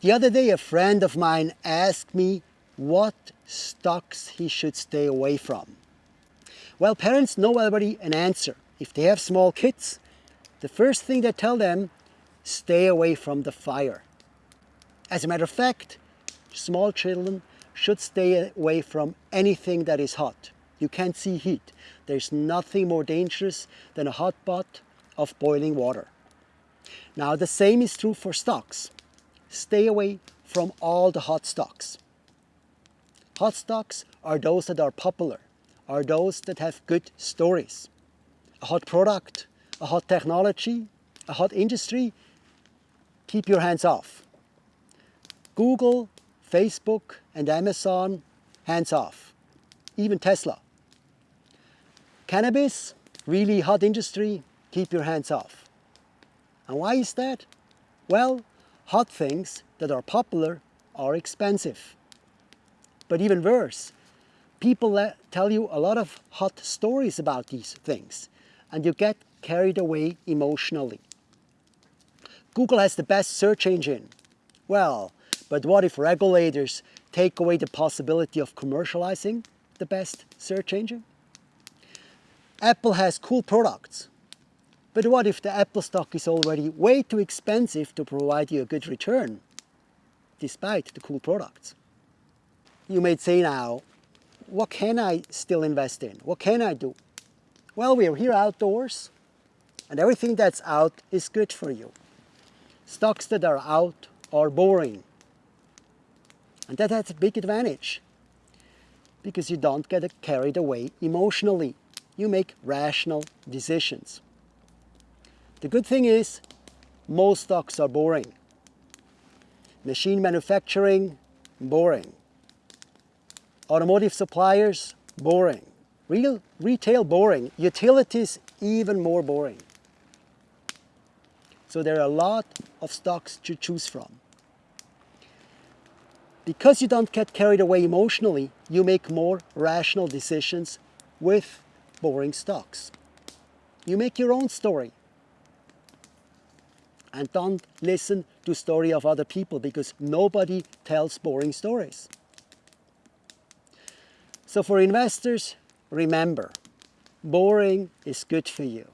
The other day a friend of mine asked me what stocks he should stay away from. Well, parents know already an answer. If they have small kids, the first thing they tell them, stay away from the fire. As a matter of fact, small children should stay away from anything that is hot. You can't see heat. There's nothing more dangerous than a hot pot of boiling water. Now the same is true for stocks. Stay away from all the hot stocks. Hot stocks are those that are popular, are those that have good stories. A hot product, a hot technology, a hot industry, keep your hands off. Google, Facebook and Amazon, hands off. Even Tesla. Cannabis, really hot industry, keep your hands off. And why is that? Well, hot things that are popular are expensive. But even worse, people tell you a lot of hot stories about these things and you get carried away emotionally. Google has the best search engine. Well, but what if regulators take away the possibility of commercializing the best search engine? Apple has cool products. But what if the Apple stock is already way too expensive to provide you a good return, despite the cool products? You may say now, what can I still invest in? What can I do? Well, we are here outdoors, and everything that's out is good for you. Stocks that are out are boring. And that has a big advantage, because you don't get carried away emotionally you make rational decisions. The good thing is, most stocks are boring. Machine manufacturing, boring. Automotive suppliers, boring. Real retail, boring. Utilities, even more boring. So there are a lot of stocks to choose from. Because you don't get carried away emotionally, you make more rational decisions with boring stocks. You make your own story. And don't listen to story of other people because nobody tells boring stories. So for investors, remember, boring is good for you.